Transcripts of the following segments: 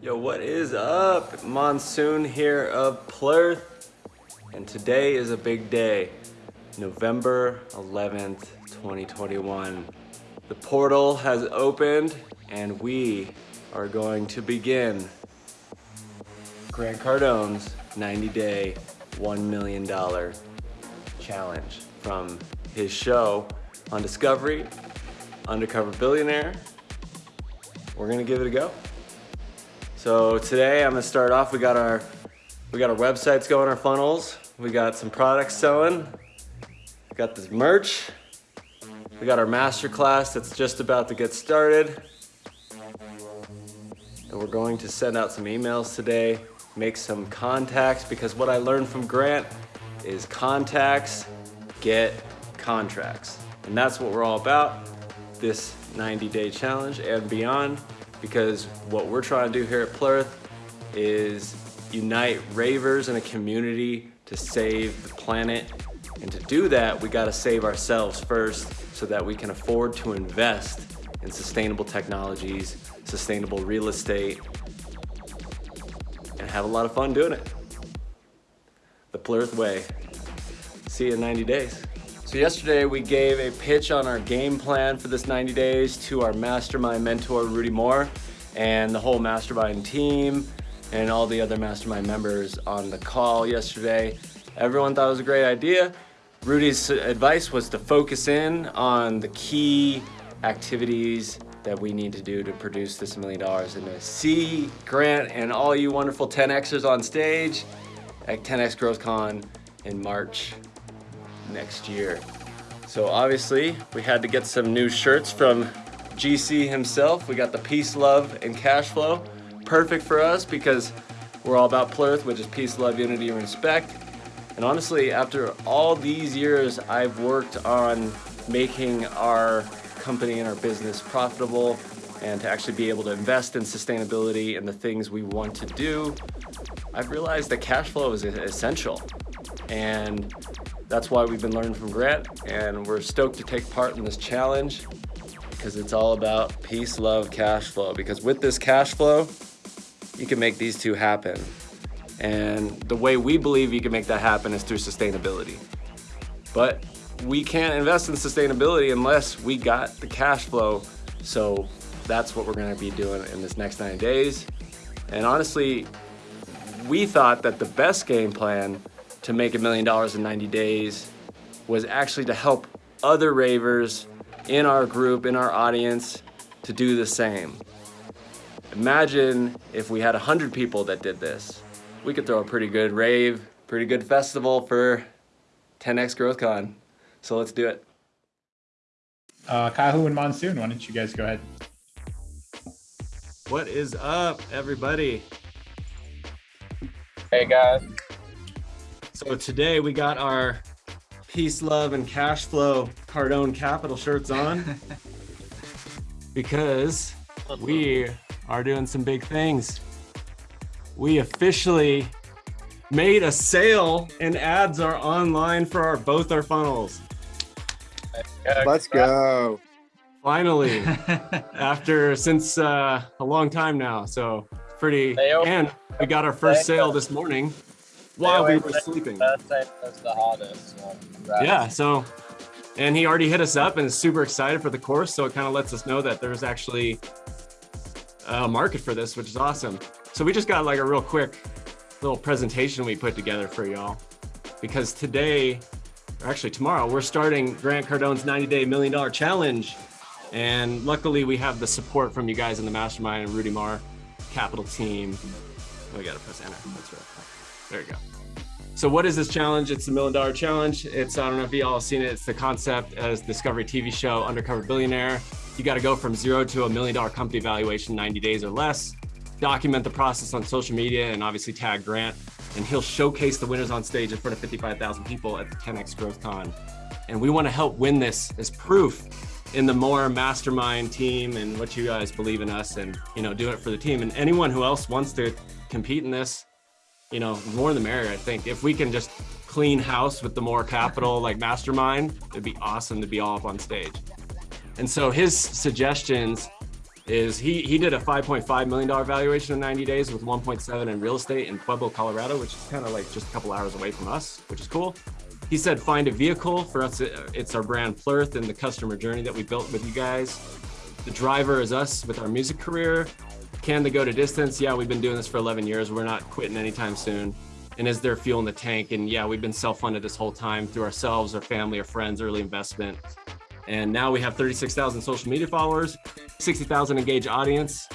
Yo, what is up? Monsoon here of Plurth, and today is a big day, November 11th, 2021. The portal has opened, and we are going to begin Grant Cardone's 90-day, $1 million challenge from his show on Discovery, Undercover Billionaire. We're gonna give it a go. So today I'm gonna start off, we got our we got our websites going, our funnels. We got some products selling. We got this merch. We got our masterclass that's just about to get started. And we're going to send out some emails today, make some contacts because what I learned from Grant is contacts get contracts. And that's what we're all about, this 90 day challenge and beyond because what we're trying to do here at Plurth is unite ravers in a community to save the planet. And to do that, we gotta save ourselves first so that we can afford to invest in sustainable technologies, sustainable real estate, and have a lot of fun doing it. The Plurth way. See you in 90 days. So yesterday we gave a pitch on our game plan for this 90 days to our mastermind mentor, Rudy Mawer, and the whole mastermind team and all the other mastermind members on the call yesterday. Everyone thought it was a great idea. Rudy's advice was to focus in on the key activities that we need to do to produce this million dollars and to see Grant and all you wonderful 10Xers on stage at 10X GrowthCon in March next year. So obviously we had to get some new shirts from GC himself. We got the peace, love, and cash flow. Perfect for us because we're all about Plurth, which is peace, love, unity, and respect. And honestly, after all these years, I've worked on making our company and our business profitable and to actually be able to invest in sustainability and the things we want to do, I've realized that cash flow is essential. And that's why we've been learning from Grant and we're stoked to take part in this challenge because it's all about peace, love, cash flow. Because with this cash flow, you can make these two happen. And the way we believe you can make that happen is through sustainability. But we can't invest in sustainability unless we got the cash flow. So that's what we're gonna be doing in this next 90 days. And honestly, we thought that the best game plan to make a million dollars in 90 days was actually to help other ravers in our group, in our audience, to do the same. Imagine if we had 100 people that did this. We could throw a pretty good rave, pretty good festival for 10X GrowthCon. So let's do it. Uh, Kahu and Monsoon, why don't you guys go ahead? What is up, everybody? Hey, guys. So today we got our peace, love, and cash flow Cardone Capital shirts on because we are doing some big things. We officially made a sale and ads are online for our both our funnels. Let's go. Finally, after since uh, a long time now. So pretty, and we got our first sale this morning while we were sleeping. That's the hottest. So yeah, so, and he already hit us up and is super excited for the course. So it kind of lets us know that there's actually a market for this, which is awesome. So we just got like a real quick little presentation we put together for y'all because today, or actually tomorrow, we're starting Grant Cardone's 90 day million dollar challenge. And luckily we have the support from you guys in the mastermind and Rudy Mawer capital team. Oh, we gotta press enter, that's right. There you go. So what is this challenge? It's the million dollar challenge. It's, I don't know if you all have seen it. It's the concept as Discovery TV show, Undercover Billionaire. You got to go from zero to a million dollar company valuation 90 days or less. Document the process on social media and obviously tag Grant. And he'll showcase the winners on stage in front of 55,000 people at the 10X Growth Con. And we want to help win this as proof in the Mawer mastermind team and what you guys believe in us and, you know, do it for the team. And anyone who else wants to compete in this, you know, more the merrier, I think. If we can just clean house with the Mawer Capital like mastermind, it'd be awesome to be all up on stage. And so his suggestions is he he did a 5.5 million dollar valuation in 90 days with 1.7 in real estate in Pueblo, Colorado, which is kind of like just a couple hours away from us, which is cool. He said find a vehicle for us. Uh, it's our brand Plurth and the customer journey that we built with you guys. The driver is us with our music career. Can they go to distance? Yeah, we've been doing this for 11 years. We're not quitting anytime soon. And is there fuel in the tank? And yeah, we've been self-funded this whole time through ourselves, our family, our friends, early investment. And now we have 36,000 social media followers, 60,000 engaged audience.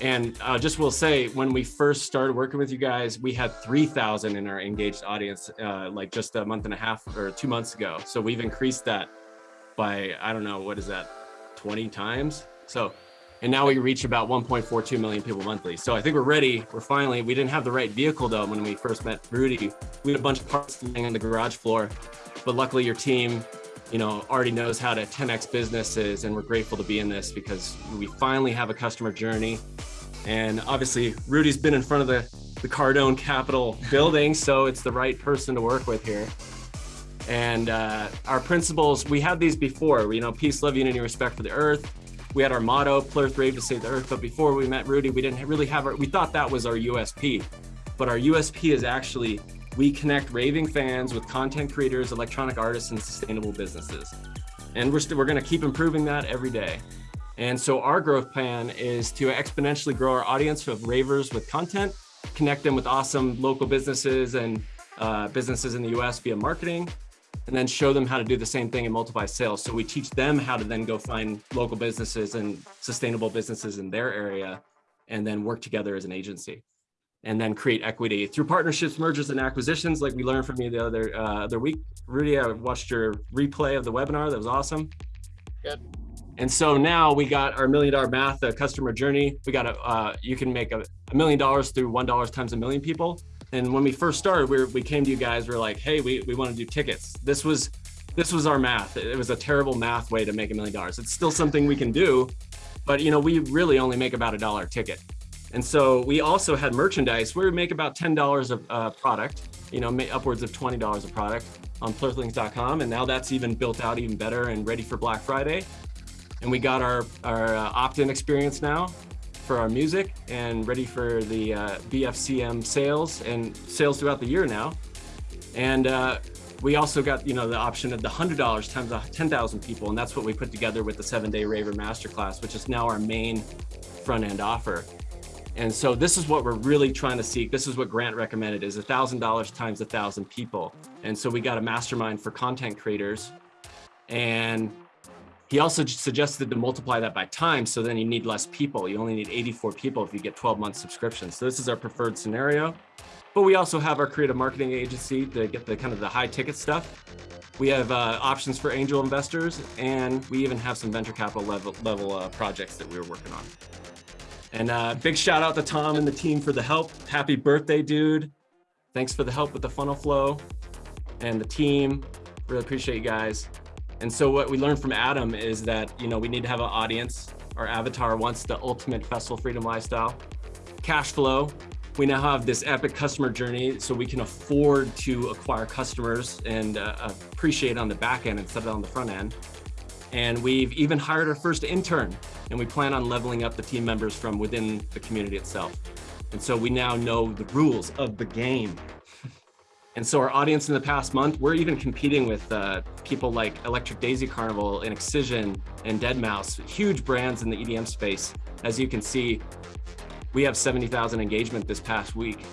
And uh, just will say, when we first started working with you guys, we had 3,000 in our engaged audience, uh, like just a month and a half or two months ago. So we've increased that by, I don't know, what is that, 20 times? So, and now we reach about 1.42 million people monthly. So I think we're ready. We're finally, we didn't have the right vehicle though when we first met Rudy. We had a bunch of parts laying on the garage floor, but luckily your team you know, already knows how to 10x businesses and we're grateful to be in this because we finally have a customer journey. And obviously Rudy's been in front of the, the Cardone Capital building, so it's the right person to work with here. And uh, our principles, we had these before, you know, peace, love, unity, respect for the earth. We had our motto, Plurth Rave to save the earth. But before we met Rudy, we didn't really have our, we thought that was our USP. But our USP is actually we connect raving fans with content creators, electronic artists, and sustainable businesses. And we're, we're gonna keep improving that every day. And so our growth plan is to exponentially grow our audience of ravers with content, connect them with awesome local businesses and uh, businesses in the US via marketing, and then show them how to do the same thing and multiply sales. So we teach them how to then go find local businesses and sustainable businesses in their area and then work together as an agency and then create equity through partnerships, mergers, and acquisitions, like we learned from you the other uh, other week. Rudy, I watched your replay of the webinar. That was awesome. Good. And so now we got our million dollar math, the customer journey. We got a, uh, you can make a, a million dollars through one dollars times a million people. And when we first started, we, were, we came to you guys, we are like, hey, we, we want to do tickets. This was, this was our math. It was a terrible math way to make a million dollars. It's still something we can do, but you know, we really only make about a dollar ticket. And so we also had merchandise where we make about $10 of uh, product, you know, upwards of $20 a product on plurthlings.com. And now that's even built out even better and ready for Black Friday. And we got our, our uh, opt-in experience now for our music and ready for the uh, BFCM sales and sales throughout the year now. And uh, we also got, you know, the option of the $100 times 10,000 people. And that's what we put together with the seven day Raver Masterclass, which is now our main front end offer. And so this is what we're really trying to seek. This is what Grant recommended is $1,000 times a thousand people. And so we got a mastermind for content creators. And he also suggested to multiply that by time. So then you need less people. You only need 84 people if you get 12 month subscriptions. So this is our preferred scenario. But we also have our creative marketing agency to get the kind of the high ticket stuff. We have uh, options for angel investors, and we even have some venture capital level, level uh, projects that we were working on. And uh, big shout out to Tom and the team for the help. Happy birthday, dude. Thanks for the help with the funnel flow and the team. Really appreciate you guys. And so what we learned from Adam is that, you know, we need to have an audience. Our avatar wants the ultimate festival freedom lifestyle. Cash flow. We now have this epic customer journey so we can afford to acquire customers and uh, appreciate on the back end instead of on the front end. And we've even hired our first intern and we plan on leveling up the team members from within the community itself. And so we now know the rules of the game. And so our audience in the past month, we're even competing with uh, people like Electric Daisy Carnival and Excision and Deadmau5, huge brands in the EDM space. As you can see, we have 70,000 engagement this past week.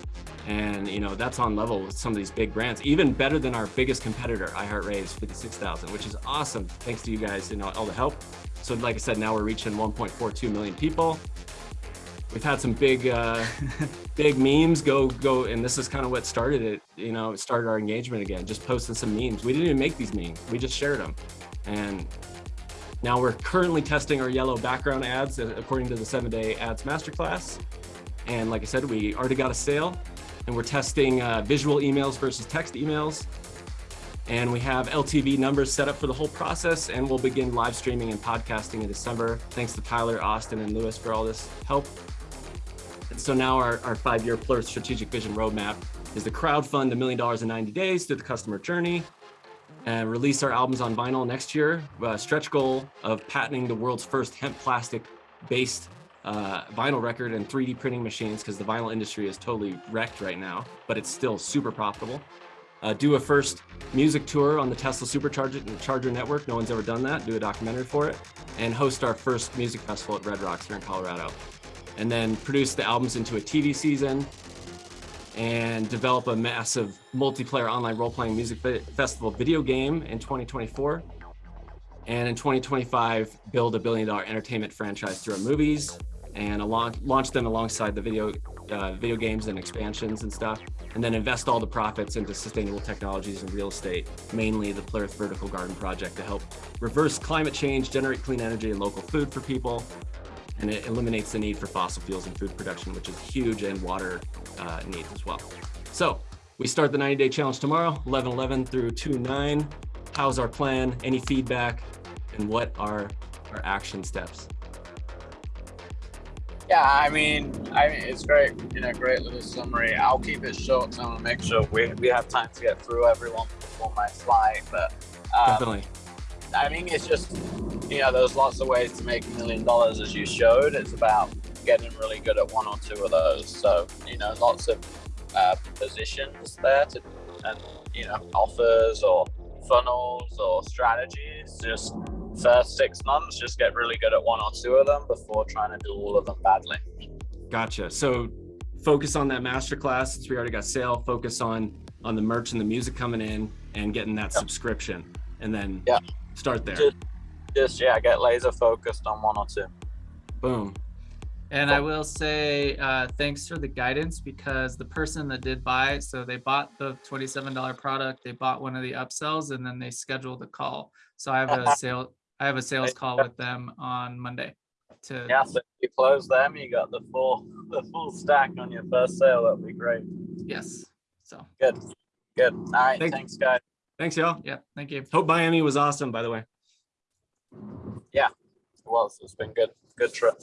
And you know that's on level with some of these big brands, even better than our biggest competitor, iHeartRave's 56,000, which is awesome. Thanks to you guys, and all the help. So like I said, now we're reaching 1.42 million people. We've had some big, uh, big memes go, go, and this is kind of what started it. You know, started our engagement again, just posting some memes. We didn't even make these memes. We just shared them. And now we're currently testing our yellow background ads uh, according to the seven day ads masterclass. And like I said, we already got a sale and we're testing uh, visual emails versus text emails. And we have LTV numbers set up for the whole process and we'll begin live streaming and podcasting in December. Thanks to Tyler, Austin, and Lewis for all this help. So now our, our five-year Plurth strategic vision roadmap is to crowdfund a million dollars in 90 days through the customer journey and release our albums on vinyl next year. A stretch goal of patenting the world's first hemp plastic based uh, vinyl record and 3D printing machines because the vinyl industry is totally wrecked right now, but it's still super profitable. Uh, do a first music tour on the Tesla Supercharger Charger Network. No one's ever done that. Do a documentary for it, and host our first music festival at Red Rocks here in Colorado. And then produce the albums into a TV season, and develop a massive multiplayer online role-playing music festival video game in 2024. And in 2025, build a billion dollar entertainment franchise through our movies and launch them alongside the video, uh, video games and expansions and stuff. And then invest all the profits into sustainable technologies and real estate, mainly the Plurth Vertical Garden Project to help reverse climate change, generate clean energy and local food for people. And it eliminates the need for fossil fuels in food production, which is huge, and water uh, needs as well. So we start the 90 day challenge tomorrow, 11 11 through 2 9. How's our plan? Any feedback? And what are our action steps? Yeah, I mean, I mean, it's great. You know, great little summary. I'll keep it short, so I'm gonna make sure we, we have time to get through everyone before my flight. But um, Definitely. I mean, it's just you know, there's lots of ways to make a million dollars, as you showed. It's about getting really good at one or two of those. So you know, lots of uh, positions there to, and you know, offers or funnels or strategies. Just first six months, just get really good at one or two of them before trying to do all of them badly. Gotcha. So focus on that masterclass since we already got sale. Focus on on the merch and the music coming in and getting that Yeah. subscription, and then Yeah. start there. Just, just yeah, get laser focused on one or two. Boom. And I will say uh, thanks for the guidance because the person that did buy, so they bought the $27 product, they bought one of the upsells, and then they scheduled a call. So I have a sale, I have a sales call with them on Monday. To Yeah, so if you close them, you got the full the full stack on your first sale. That'd be great. yes. So Good, good. All right, Thank- thanks, guys. Thanks, y'all. yeah, thank you. Hope Miami was awesome, by the way. Yeah, well, it's been good, good trip.